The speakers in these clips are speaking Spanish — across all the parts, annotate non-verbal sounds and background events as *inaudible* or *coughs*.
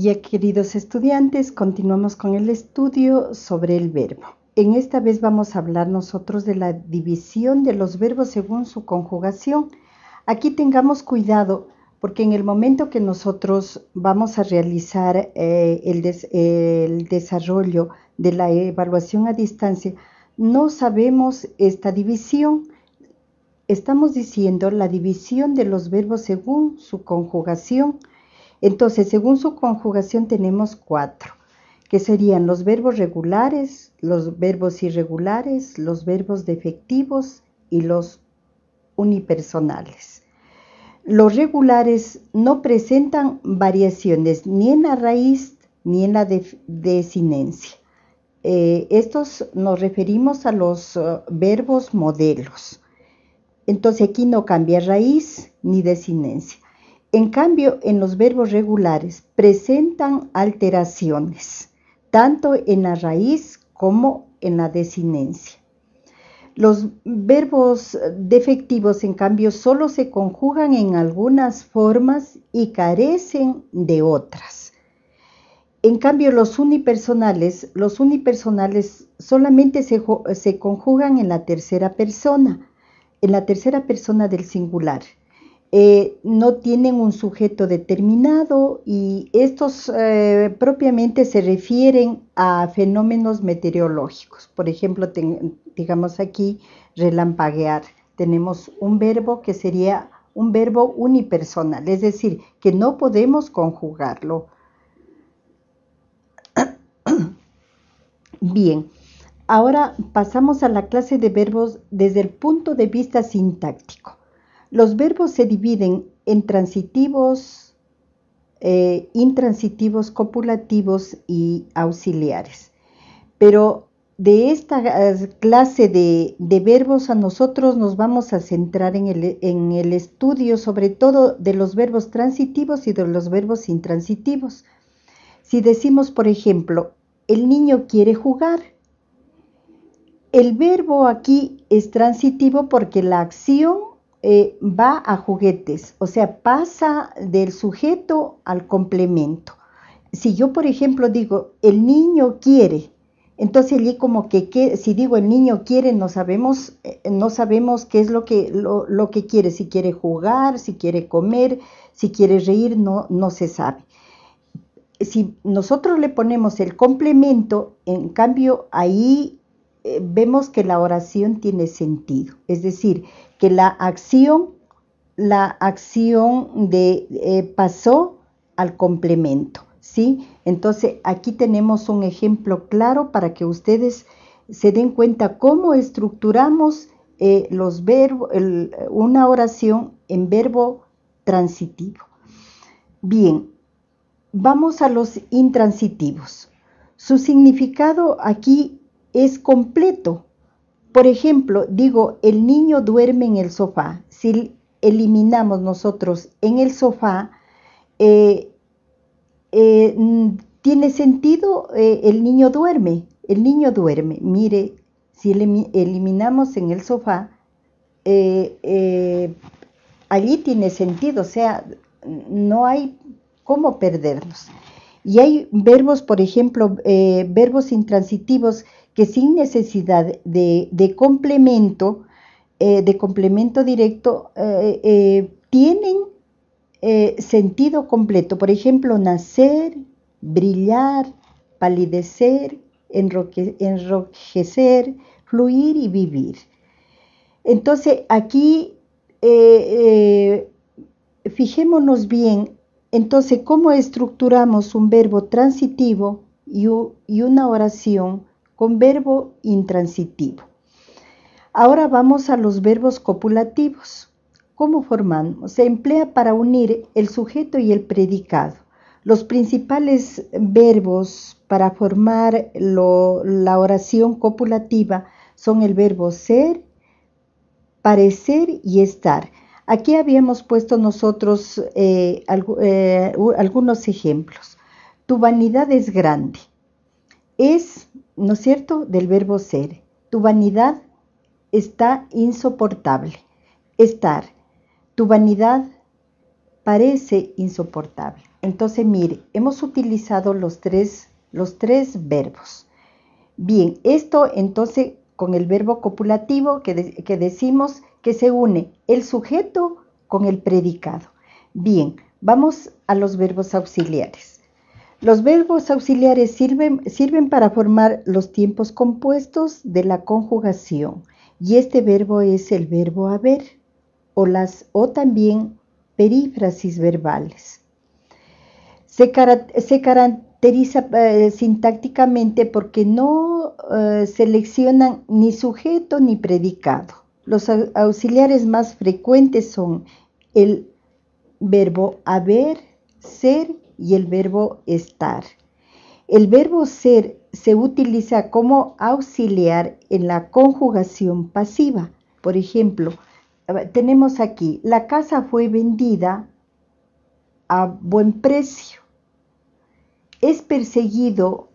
Ya queridos estudiantes, continuamos con el estudio sobre el verbo. En esta vez vamos a hablar nosotros de la división de los verbos según su conjugación. Aquí tengamos cuidado porque en el momento que nosotros vamos a realizar eh, el desarrollo de la evaluación a distancia, no sabemos esta división. Estamos diciendo la división de los verbos según su conjugación. Entonces, según su conjugación tenemos cuatro, que serían los verbos regulares, los verbos irregulares, los verbos defectivos y los unipersonales. Los regulares no presentan variaciones ni en la raíz ni en la desinencia. Eh, estos nos referimos a los uh, verbos modelos. Entonces aquí no cambia raíz ni desinencia. En cambio, en los verbos regulares presentan alteraciones, tanto en la raíz como en la desinencia. Los verbos defectivos, en cambio, solo se conjugan en algunas formas y carecen de otras. En cambio, los unipersonales, los unipersonales solamente se, se conjugan en la tercera persona, en la tercera persona del singular. Eh, no tienen un sujeto determinado y estos eh, propiamente se refieren a fenómenos meteorológicos. Por ejemplo, digamos aquí relampaguear. Tenemos un verbo que sería un verbo unipersonal, es decir, que no podemos conjugarlo. *coughs* Bien, ahora pasamos a la clase de verbos desde el punto de vista sintáctico. Los verbos se dividen en transitivos, eh, intransitivos, copulativos y auxiliares. Pero de esta eh, clase de, verbos a nosotros nos vamos a centrar en el, en el, estudio sobre todo de los verbos transitivos y de los verbos intransitivos. Si decimos, por ejemplo, el niño quiere jugar, el verbo aquí es transitivo porque la acción eh, va a juguetes, o sea, pasa del sujeto al complemento. Si yo, por ejemplo, digo, el niño quiere, entonces allí como que, si digo el niño quiere, no sabemos, eh, no sabemos qué es lo que, lo, que quiere, si quiere jugar, si quiere comer, si quiere reír, no, no se sabe. Si nosotros le ponemos el complemento, en cambio ahí eh, vemos que la oración tiene sentido. Es decir, que la acción, la acción de eh, pasó al complemento, ¿sí? Entonces aquí tenemos un ejemplo claro para que ustedes se den cuenta cómo estructuramos eh, los verbos, una oración en verbo transitivo. Bien, vamos a los intransitivos. Su significado aquí es completo, por ejemplo, digo, el niño duerme en el sofá. Si eliminamos nosotros en el sofá, eh, eh, tiene sentido, eh, el niño duerme, el niño duerme. Mire, si eliminamos en el sofá, allí tiene sentido, o sea, no hay cómo perdernos. Y hay verbos, por ejemplo, verbos intransitivos que sin necesidad de, complemento, eh, de complemento directo, eh, eh, tienen sentido completo. Por ejemplo, nacer, brillar, palidecer, enrojecer, fluir y vivir. Entonces, aquí fijémonos bien, entonces, cómo estructuramos un verbo transitivo y una oración con verbo intransitivo. Ahora vamos a los verbos copulativos. ¿Cómo formamos? Se emplea para unir el sujeto y el predicado. Los principales verbos para formar la oración copulativa son el verbo ser, parecer y estar. Aquí habíamos puesto nosotros eh, eh, algunos ejemplos. Tu vanidad es grande. Es ¿no es cierto?, del verbo ser. Tu vanidad está insoportable. Estar. Tu vanidad parece insoportable. Entonces, mire, hemos utilizado los tres, los tres verbos. Bien, esto entonces con el verbo copulativo que, que decimos que se une el sujeto con el predicado. Bien, vamos a los verbos auxiliares. Los verbos auxiliares sirven, para formar los tiempos compuestos de la conjugación y este verbo es el verbo haber o, las, o también perífrasis verbales. Se, caracteriza eh, sintácticamente porque no eh, seleccionan ni sujeto ni predicado. Los auxiliares más frecuentes son el verbo haber, ser y el verbo estar. El verbo ser se utiliza como auxiliar en la conjugación pasiva. Por ejemplo, tenemos aquí, la casa fue vendida a buen precio. Es perseguido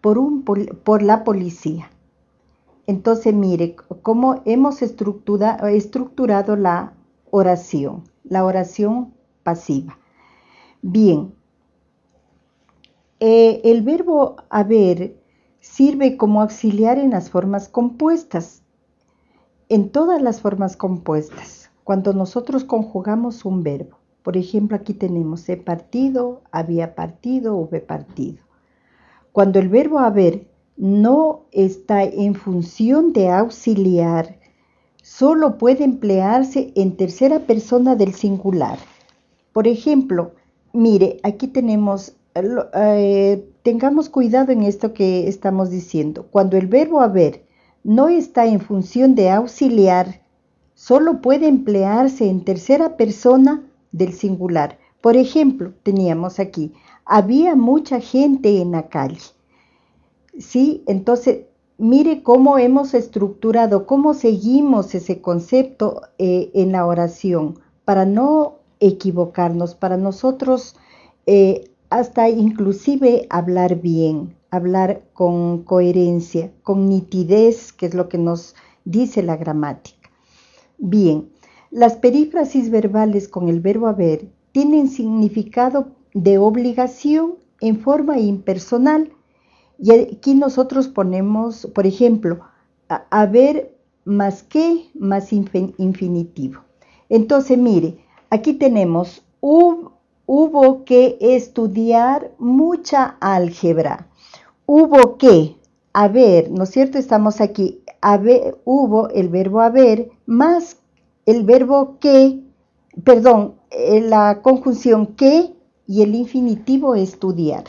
por, un, por la policía. Entonces, mire cómo hemos estructurado la oración, la oración pasiva. Bien, eh, el verbo haber sirve como auxiliar en las formas compuestas, en todas las formas compuestas, cuando nosotros conjugamos un verbo. Por ejemplo, aquí tenemos he partido, había partido, hube partido. Cuando el verbo haber no está en función de auxiliar, solo puede emplearse en tercera persona del singular. Por ejemplo, mire, aquí tenemos, eh, tengamos cuidado en esto que estamos diciendo. Cuando el verbo haber no está en función de auxiliar, solo puede emplearse en tercera persona del singular. Por ejemplo, teníamos aquí, había mucha gente en la calle. Sí, entonces mire cómo hemos estructurado, cómo seguimos ese concepto eh, en la oración para no equivocarnos, para nosotros eh, hasta inclusive hablar bien, hablar con coherencia, con nitidez, que es lo que nos dice la gramática. Bien, las perífrasis verbales con el verbo haber tienen significado de obligación en forma impersonal y aquí nosotros ponemos, por ejemplo, haber más que más infinitivo. Entonces, mire, aquí tenemos hubo que estudiar mucha álgebra. Hubo que haber, ¿no es cierto? Estamos aquí, hubo el verbo haber más el verbo que, perdón, eh, la conjunción que y el infinitivo estudiar.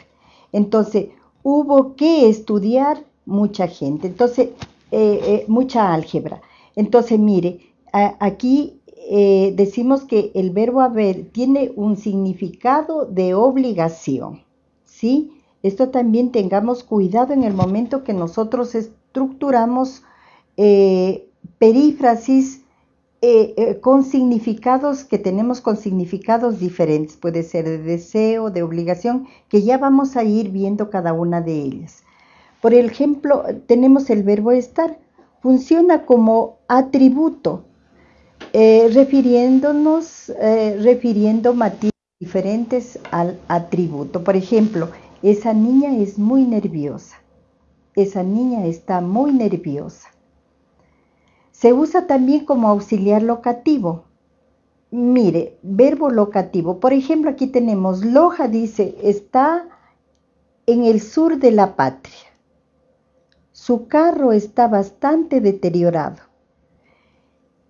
Entonces, hubo que estudiar mucha gente, entonces, eh, eh, mucha álgebra. Entonces, mire, aquí eh, decimos que el verbo haber tiene un significado de obligación, ¿sí? Esto también tengamos cuidado en el momento que nosotros estructuramos perífrasis con significados que tenemos con significados diferentes, puede ser de deseo, de obligación, que ya vamos a ir viendo cada una de ellas. Por ejemplo, tenemos el verbo estar, funciona como atributo, eh, refiriéndonos, eh, refiriendo matices diferentes al atributo. Por ejemplo, esa niña es muy nerviosa. Esa niña está muy nerviosa. Se usa también como auxiliar locativo. Mire, verbo locativo. Por ejemplo, aquí tenemos Loja, dice, está en el sur de la patria. Su carro está bastante deteriorado.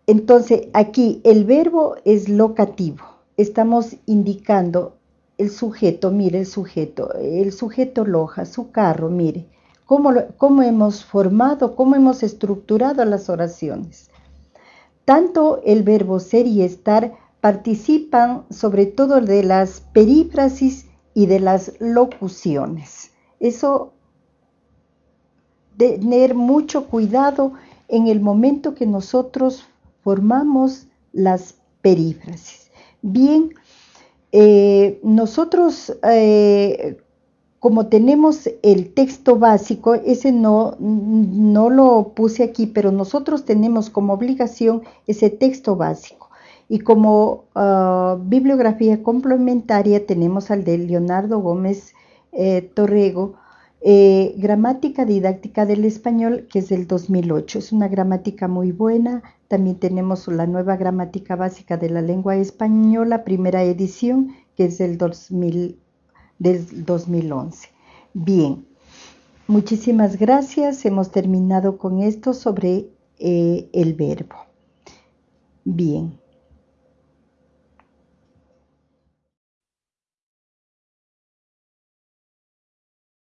Entonces, aquí el verbo es locativo. Estamos indicando el sujeto, mire el sujeto, el sujeto loja, su carro, mire, cómo, cómo hemos formado, cómo hemos estructurado las oraciones. Tanto el verbo ser y estar participan sobre todo de las perífrasis y de las locuciones. Eso, tener mucho cuidado en el momento que nosotros formamos las perífrasis. Bien, eh, nosotros, eh, como tenemos el texto básico, ese no, no lo puse aquí, pero nosotros tenemos como obligación ese texto básico. Y como ah, bibliografía complementaria tenemos al de Leonardo Gómez eh, Torrego, eh, Gramática Didáctica del Español, que es del 2008. Es una gramática muy buena. También tenemos la nueva Gramática Básica de la Lengua Española, primera edición, que es del, 2000, del 2011. Bien, muchísimas gracias. Hemos terminado con esto sobre eh, el verbo. Bien.